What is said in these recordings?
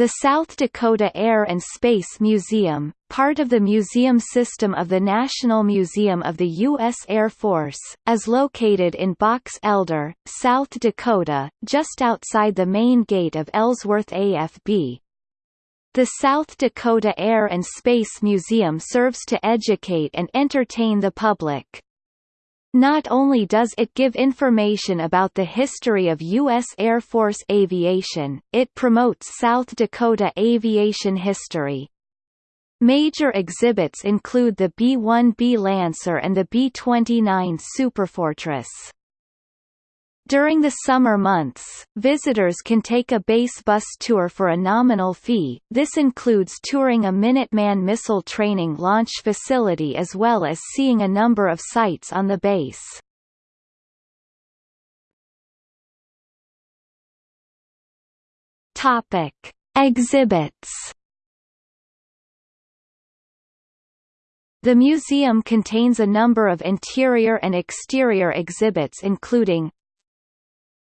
The South Dakota Air and Space Museum, part of the museum system of the National Museum of the U.S. Air Force, is located in Box Elder, South Dakota, just outside the main gate of Ellsworth AFB. The South Dakota Air and Space Museum serves to educate and entertain the public. Not only does it give information about the history of U.S. Air Force aviation, it promotes South Dakota aviation history. Major exhibits include the B-1B Lancer and the B-29 Superfortress. During the summer months, visitors can take a base bus tour for a nominal fee, this includes touring a Minuteman missile training launch facility as well as seeing a number of sites on the base. Topic. Exhibits The museum contains a number of interior and exterior exhibits including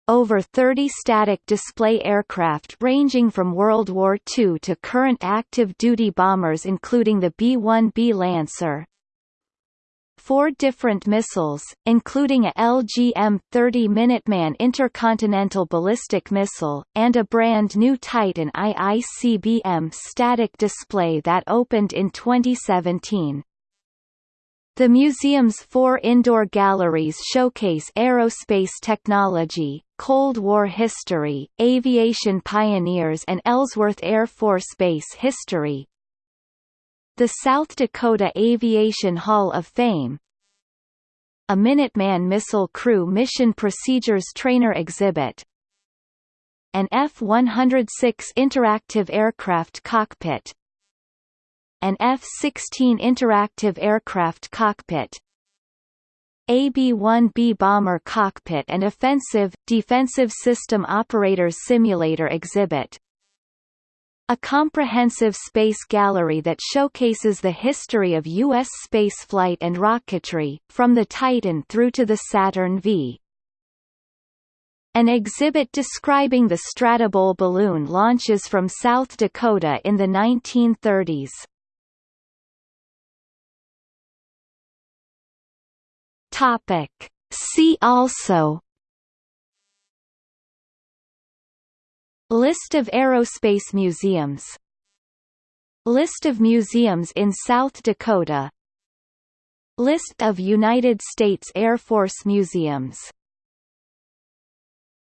over 30 static display aircraft ranging from World War II to current active-duty bombers including the B-1B Lancer. Four different missiles, including a LGM-30 Minuteman intercontinental ballistic missile, and a brand new Titan IICBM static display that opened in 2017. The museum's four indoor galleries showcase aerospace technology, Cold War history, aviation pioneers and Ellsworth Air Force Base history. The South Dakota Aviation Hall of Fame. A Minuteman Missile Crew Mission Procedures Trainer Exhibit. An F-106 Interactive Aircraft Cockpit. An F-16 interactive aircraft cockpit AB-1B bomber cockpit and offensive, defensive system operators simulator exhibit a comprehensive space gallery that showcases the history of U.S. spaceflight and rocketry, from the Titan through to the Saturn V. An exhibit describing the Stratobowl balloon launches from South Dakota in the 1930s. Topic. See also List of aerospace museums List of museums in South Dakota List of United States Air Force museums